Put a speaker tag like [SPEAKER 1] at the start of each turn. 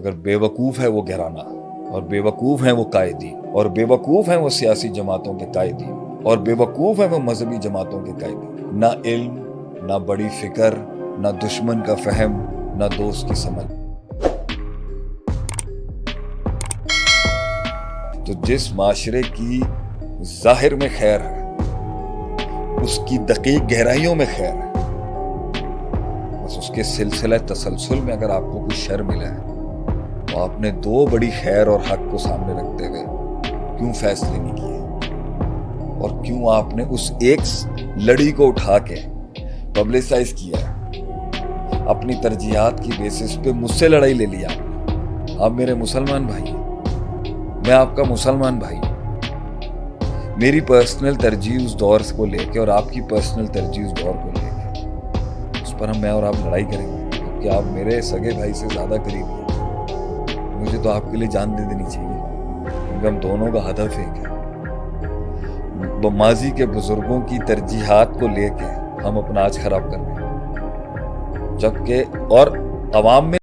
[SPEAKER 1] مگر بیوقوف ہے وہ گھرانہ، اور بے وقوف ہیں وہ قائدی، اور بے وقوف ہیں وہ سیاسی جماعتوں کے قائدی، اور بے وقوف ہیں وہ مذہبی جماعتوں کے قائدی۔ نہ علم، نہ بڑی فکر، نہ دشمن کا فہم، نہ دوست کی سمجھ۔ تو جس معاشرے کی ظاہر میں خیر ہے، اس کی دقیق گہرائیوں میں خیر ہے، بس اس کے سلسلہ تسلسل میں اگر آپ کو کوئی شر ملا ہے آپ نے دو بڑی خیر اور حق کو سامنے رکھتے ہوئے کیوں فیصلے نہیں کیے؟ اور کیوں آپ نے اس ایک لڑی کو اٹھا کے پبلسائز کیا ہے؟ اپنی ترجیحات کی بیسس پہ مجھ سے لڑائی لے لیا آپ میرے مسلمان بھائی میں آپ کا مسلمان بھائی میری پرسنل ترجیح اس دور کو لے کے اور آپ کی پرسنل ترجیح اس دور کو لے کے۔ اس پر ہم میں اور آپ لڑائی کریں گے۔ کیونکہ آپ میرے سگے بھائی سے زیادہ قریب ہیں۔ تو آپ کے لیے جان دے دینی چاہیے۔ کیونکہ ہم دونوں کا ہدف ایک ہے۔ ماضی کے بزرگوں کی ترجیحات کو لے کے ہم اپنا آج خراب کر رہے ہیں۔ جبکہ اور عوام میں